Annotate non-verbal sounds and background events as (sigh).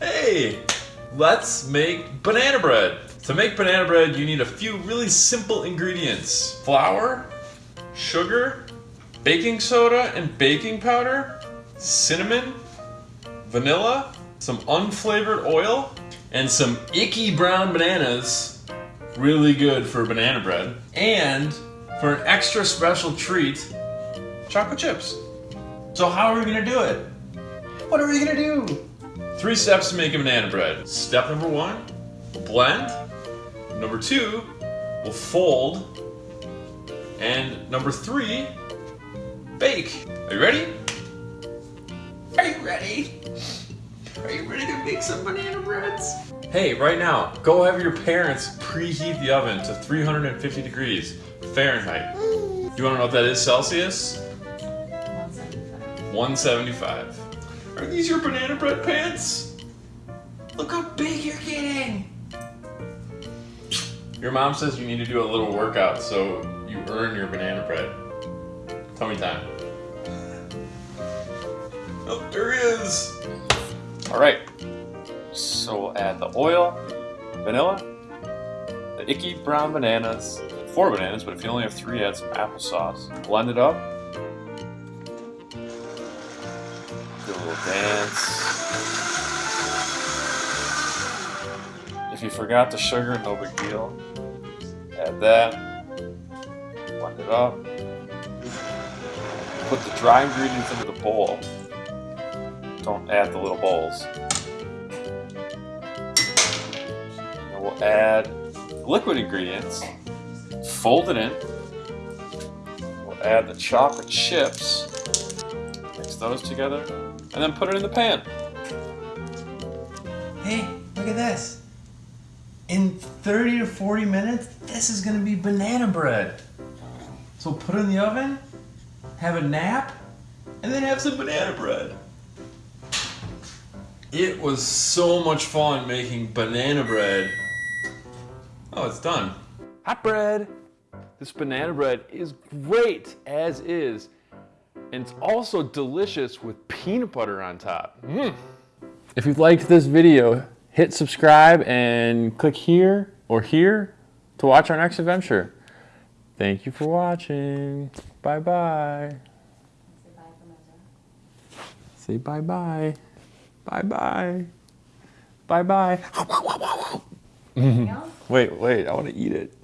Hey, let's make banana bread. To make banana bread, you need a few really simple ingredients. Flour, sugar, baking soda and baking powder, cinnamon, vanilla, some unflavored oil, and some icky brown bananas. Really good for banana bread. And for an extra special treat, chocolate chips. So how are we gonna do it? What are we gonna do? Three steps to make a banana bread. Step number one, we'll blend. Number two, we'll fold. And number three, bake. Are you ready? Are you ready? Are you ready to make some banana breads? Hey, right now, go have your parents preheat the oven to 350 degrees Fahrenheit. Do you wanna know what that is Celsius? 175. Are these your banana bread pants? Look how big you're getting. Your mom says you need to do a little workout so you earn your banana bread. Tell me time. Oh, there there is. All right, so we'll add the oil, vanilla, the icky brown bananas, four bananas, but if you only have three, add some applesauce. Blend it up. If you forgot the sugar, no big deal. Add that. Blend it up. Put the dry ingredients into the bowl. Don't add the little bowls. And we'll add liquid ingredients. Fold it in. We'll add the chocolate chips. Mix those together. And then put it in the pan. Hey, look at this. In 30 to 40 minutes, this is gonna be banana bread. So put it in the oven, have a nap, and then have some banana bread. It was so much fun making banana bread. Oh, it's done. Hot bread. This banana bread is great as is. And it's also delicious with peanut butter on top. Mm. If you've liked this video, hit subscribe and click here or here to watch our next adventure. Thank you for watching. Bye-bye. Say bye-bye. Bye-bye. Bye-bye. (laughs) Wait, wait, I want to eat it.